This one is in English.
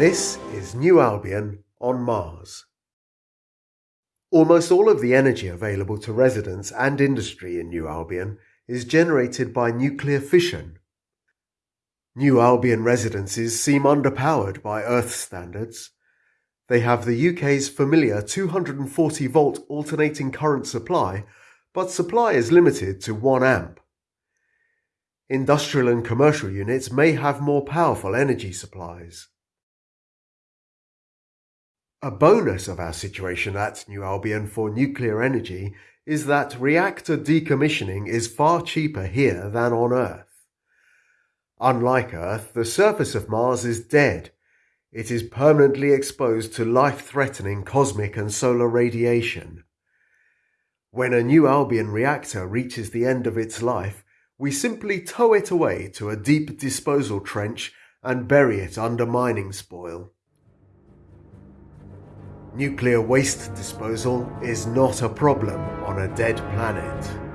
This is New Albion on Mars. Almost all of the energy available to residents and industry in New Albion is generated by nuclear fission. New Albion residences seem underpowered by Earth standards. They have the UK's familiar 240 volt alternating current supply, but supply is limited to 1 amp. Industrial and commercial units may have more powerful energy supplies. A bonus of our situation at New Albion for nuclear energy is that reactor decommissioning is far cheaper here than on Earth. Unlike Earth, the surface of Mars is dead. It is permanently exposed to life-threatening cosmic and solar radiation. When a New Albion reactor reaches the end of its life, we simply tow it away to a deep disposal trench and bury it under mining spoil. Nuclear waste disposal is not a problem on a dead planet.